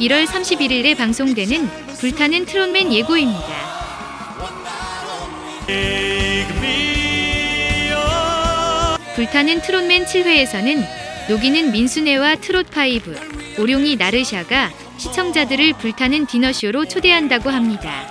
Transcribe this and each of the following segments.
1월 31일에 방송되는 불타는 트롯맨 예고입니다. 불타는 트롯맨 7회에서는 녹이는 민수네와 트롯파이브, 오룡이 나르샤가 시청자들을 불타는 디너쇼로 초대한다고 합니다.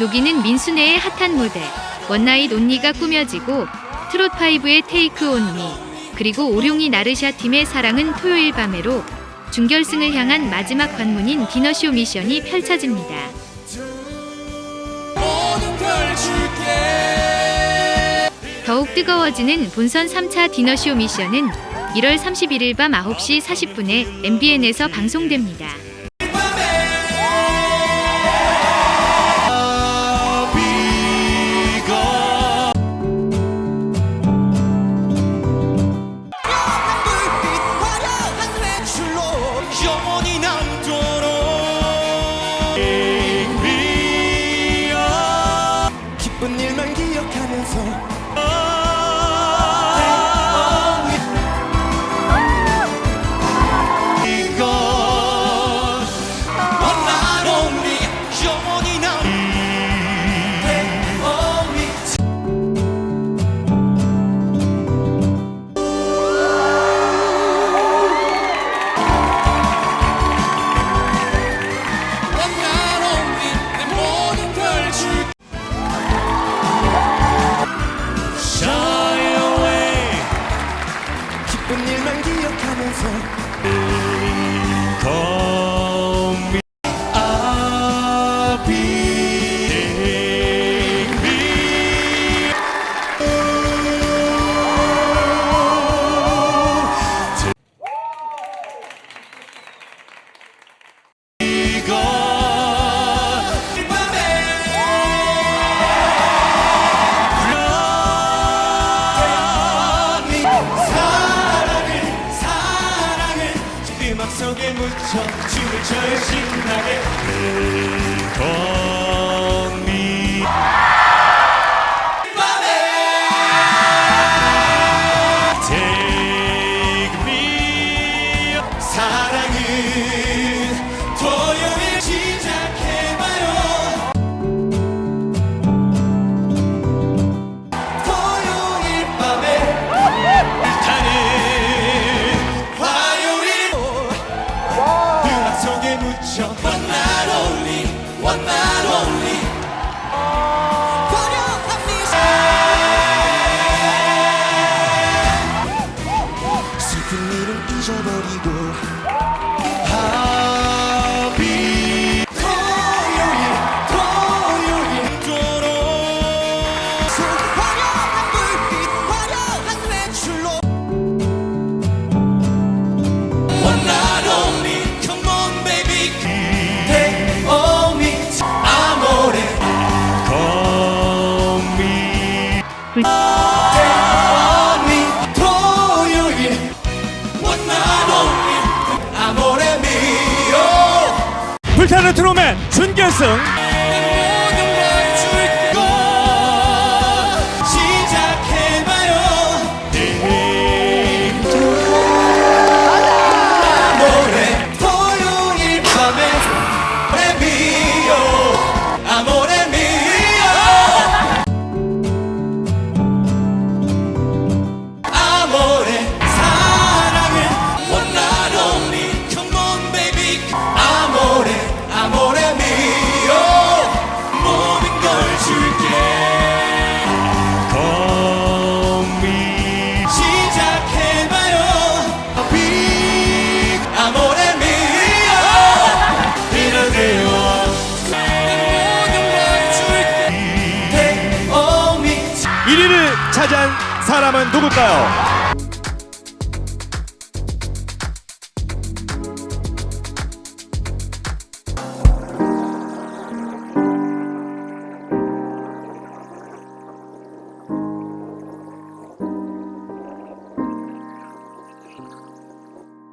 녹이는 민수네의 핫한 무대, One Night Only가 꾸며지고 트롯파이브의 테이크 온미, 그리고 오룡이 나르샤 팀의 사랑은 토요일 밤에로 준결승을 향한 마지막 관문인 디너쇼 미션이 펼쳐집니다. 더욱 뜨거워지는 본선 3차 디너쇼 미션은 1월 31일 밤 9시 40분에 MBN에서 방송됩니다. 일만 기억하면서 춤을 춰요 신나게 잊어버리고 불타는 트롯맨 준결승 사람은 누굴까요?